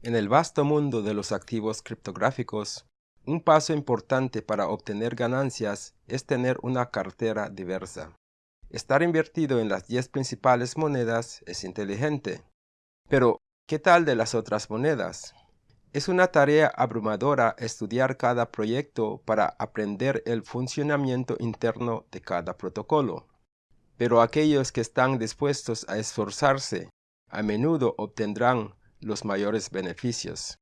En el vasto mundo de los activos criptográficos, un paso importante para obtener ganancias es tener una cartera diversa. Estar invertido en las 10 principales monedas es inteligente. Pero, ¿qué tal de las otras monedas? Es una tarea abrumadora estudiar cada proyecto para aprender el funcionamiento interno de cada protocolo. Pero aquellos que están dispuestos a esforzarse a menudo obtendrán los mayores beneficios.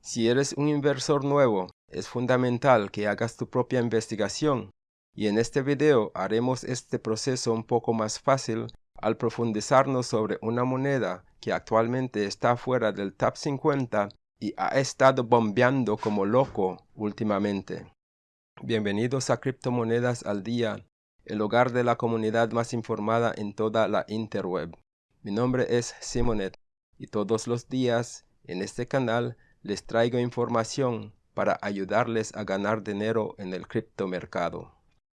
Si eres un inversor nuevo, es fundamental que hagas tu propia investigación y en este video haremos este proceso un poco más fácil al profundizarnos sobre una moneda que actualmente está fuera del top 50 y ha estado bombeando como loco últimamente. Bienvenidos a Criptomonedas al Día, el hogar de la comunidad más informada en toda la interweb. Mi nombre es Simonet y todos los días en este canal les traigo información para ayudarles a ganar dinero en el criptomercado.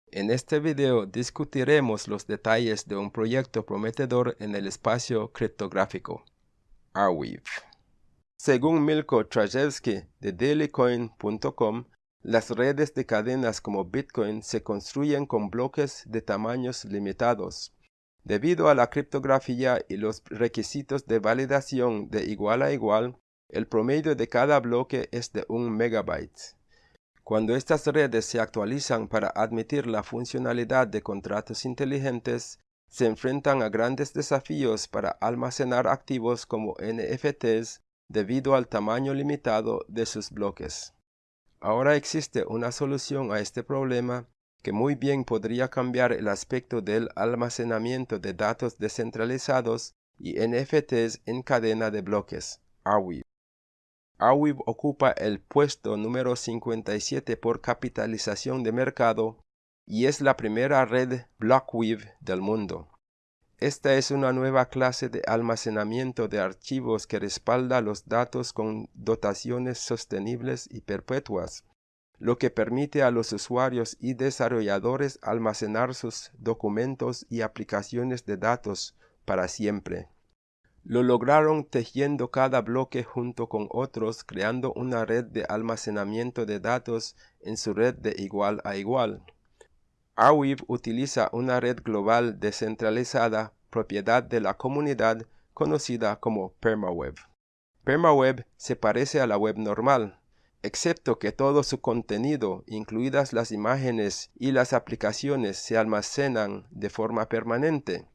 En este video discutiremos los detalles de un proyecto prometedor en el espacio criptográfico, Arweave. Según Milko Trajewski de dailycoin.com, las redes de cadenas como Bitcoin se construyen con bloques de tamaños limitados, Debido a la criptografía y los requisitos de validación de igual a igual, el promedio de cada bloque es de un megabyte. Cuando estas redes se actualizan para admitir la funcionalidad de contratos inteligentes, se enfrentan a grandes desafíos para almacenar activos como NFTs debido al tamaño limitado de sus bloques. Ahora existe una solución a este problema que muy bien podría cambiar el aspecto del almacenamiento de datos descentralizados y NFTs en cadena de bloques, Arweave. Arweave ocupa el puesto número 57 por capitalización de mercado y es la primera red Blockweave del mundo. Esta es una nueva clase de almacenamiento de archivos que respalda los datos con dotaciones sostenibles y perpetuas lo que permite a los usuarios y desarrolladores almacenar sus documentos y aplicaciones de datos para siempre. Lo lograron tejiendo cada bloque junto con otros, creando una red de almacenamiento de datos en su red de igual a igual. Arweave utiliza una red global descentralizada, propiedad de la comunidad, conocida como PermaWeb. PermaWeb se parece a la web normal, excepto que todo su contenido, incluidas las imágenes y las aplicaciones, se almacenan de forma permanente.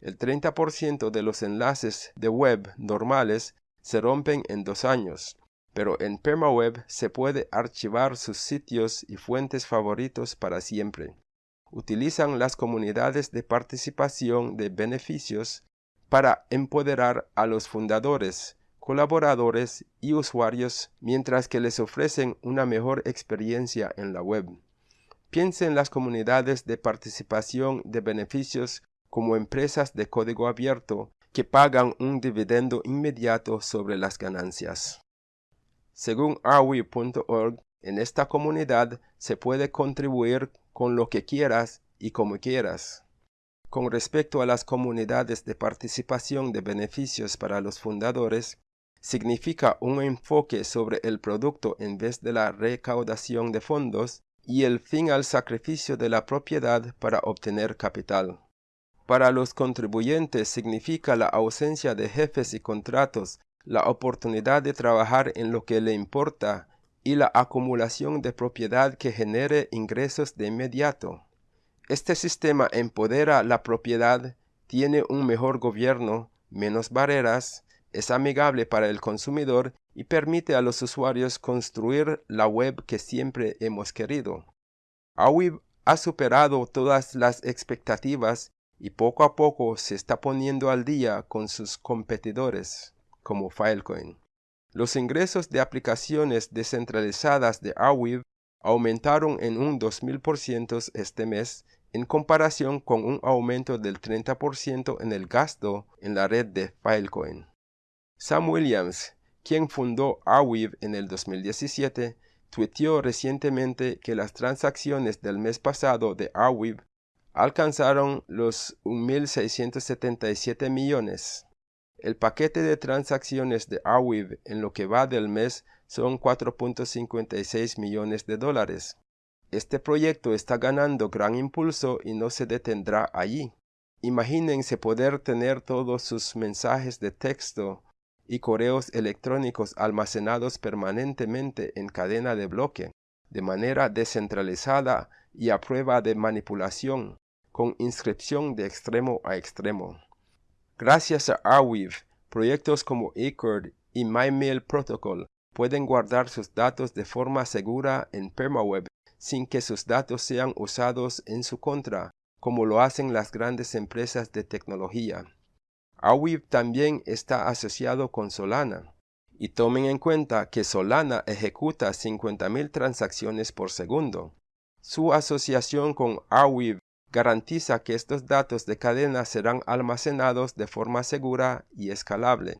El 30% de los enlaces de web normales se rompen en dos años, pero en PermaWeb se puede archivar sus sitios y fuentes favoritos para siempre. Utilizan las comunidades de participación de beneficios para empoderar a los fundadores colaboradores y usuarios mientras que les ofrecen una mejor experiencia en la web. Piense en las comunidades de participación de beneficios como empresas de código abierto que pagan un dividendo inmediato sobre las ganancias. Según arwe.org, en esta comunidad se puede contribuir con lo que quieras y como quieras. Con respecto a las comunidades de participación de beneficios para los fundadores, significa un enfoque sobre el producto en vez de la recaudación de fondos y el fin al sacrificio de la propiedad para obtener capital. Para los contribuyentes significa la ausencia de jefes y contratos, la oportunidad de trabajar en lo que le importa y la acumulación de propiedad que genere ingresos de inmediato. Este sistema empodera la propiedad, tiene un mejor gobierno, menos barreras, es amigable para el consumidor y permite a los usuarios construir la web que siempre hemos querido. Arweave ha superado todas las expectativas y poco a poco se está poniendo al día con sus competidores, como Filecoin. Los ingresos de aplicaciones descentralizadas de Arweave aumentaron en un 2000% este mes en comparación con un aumento del 30% en el gasto en la red de Filecoin. Sam Williams, quien fundó Arweave en el 2017, tuiteó recientemente que las transacciones del mes pasado de Arweave alcanzaron los 1.677 millones. El paquete de transacciones de Arweave en lo que va del mes son 4.56 millones de dólares. Este proyecto está ganando gran impulso y no se detendrá allí. Imagínense poder tener todos sus mensajes de texto y correos electrónicos almacenados permanentemente en cadena de bloque, de manera descentralizada y a prueba de manipulación, con inscripción de extremo a extremo. Gracias a Arweave, proyectos como Accord y MyMail Protocol pueden guardar sus datos de forma segura en PermaWeb sin que sus datos sean usados en su contra, como lo hacen las grandes empresas de tecnología. Arweave también está asociado con Solana. Y tomen en cuenta que Solana ejecuta 50.000 transacciones por segundo. Su asociación con Arweave garantiza que estos datos de cadena serán almacenados de forma segura y escalable.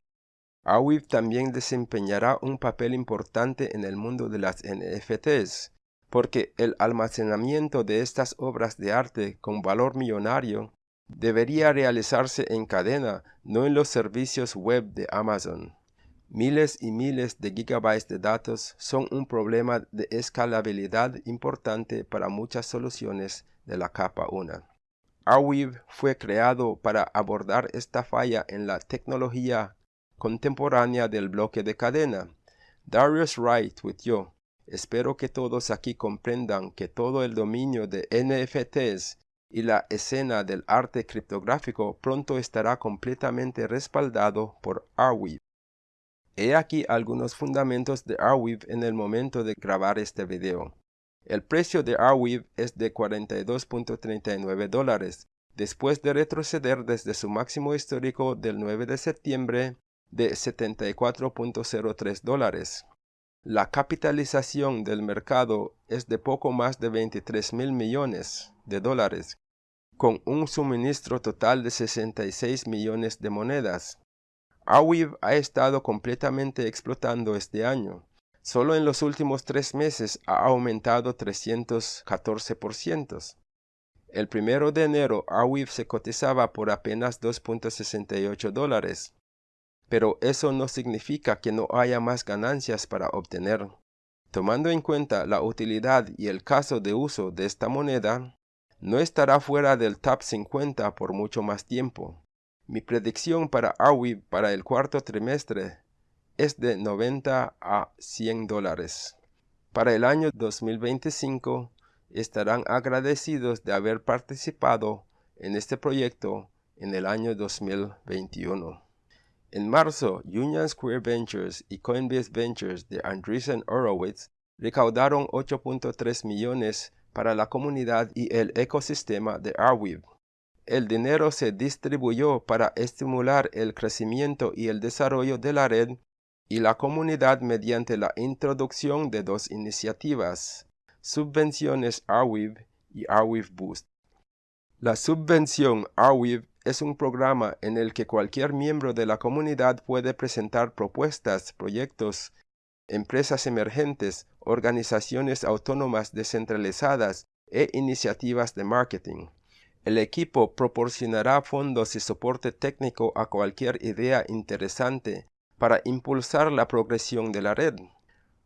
Arweave también desempeñará un papel importante en el mundo de las NFTs, porque el almacenamiento de estas obras de arte con valor millonario debería realizarse en cadena, no en los servicios web de Amazon. Miles y miles de gigabytes de datos son un problema de escalabilidad importante para muchas soluciones de la capa 1. Arweave fue creado para abordar esta falla en la tecnología contemporánea del bloque de cadena. Darius Wright tuiteó, espero que todos aquí comprendan que todo el dominio de NFTs y la escena del arte criptográfico pronto estará completamente respaldado por Arweave. He aquí algunos fundamentos de Arweave en el momento de grabar este video. El precio de Arweave es de 42.39 dólares, después de retroceder desde su máximo histórico del 9 de septiembre de 74.03 dólares. La capitalización del mercado es de poco más de 23 mil millones de dólares, con un suministro total de 66 millones de monedas. Arweave ha estado completamente explotando este año. Solo en los últimos tres meses ha aumentado 314%. El primero de enero, Arweave se cotizaba por apenas 2.68 dólares pero eso no significa que no haya más ganancias para obtener. Tomando en cuenta la utilidad y el caso de uso de esta moneda, no estará fuera del top 50 por mucho más tiempo. Mi predicción para Arweave para el cuarto trimestre es de 90 a 100 dólares. Para el año 2025 estarán agradecidos de haber participado en este proyecto en el año 2021. En marzo, Union Square Ventures y Coinbase Ventures de Andreessen Horowitz recaudaron 8.3 millones para la comunidad y el ecosistema de Arweave. El dinero se distribuyó para estimular el crecimiento y el desarrollo de la red y la comunidad mediante la introducción de dos iniciativas, Subvenciones Arweave y Arweave Boost. La subvención Arweave es un programa en el que cualquier miembro de la comunidad puede presentar propuestas, proyectos, empresas emergentes, organizaciones autónomas descentralizadas e iniciativas de marketing. El equipo proporcionará fondos y soporte técnico a cualquier idea interesante para impulsar la progresión de la red.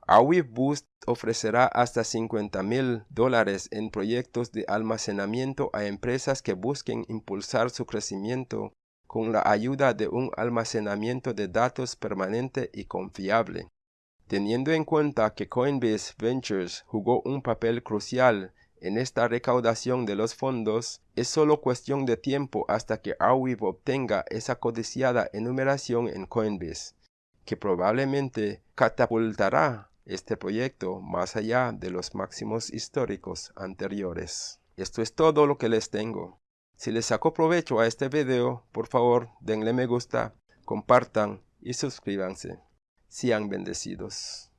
Arweave Boost ofrecerá hasta 50 mil dólares en proyectos de almacenamiento a empresas que busquen impulsar su crecimiento con la ayuda de un almacenamiento de datos permanente y confiable. Teniendo en cuenta que Coinbase Ventures jugó un papel crucial en esta recaudación de los fondos, es solo cuestión de tiempo hasta que Arweave obtenga esa codiciada enumeración en Coinbase, que probablemente catapultará este proyecto más allá de los máximos históricos anteriores. Esto es todo lo que les tengo. Si les sacó provecho a este video, por favor denle me gusta, compartan y suscríbanse. Sean bendecidos.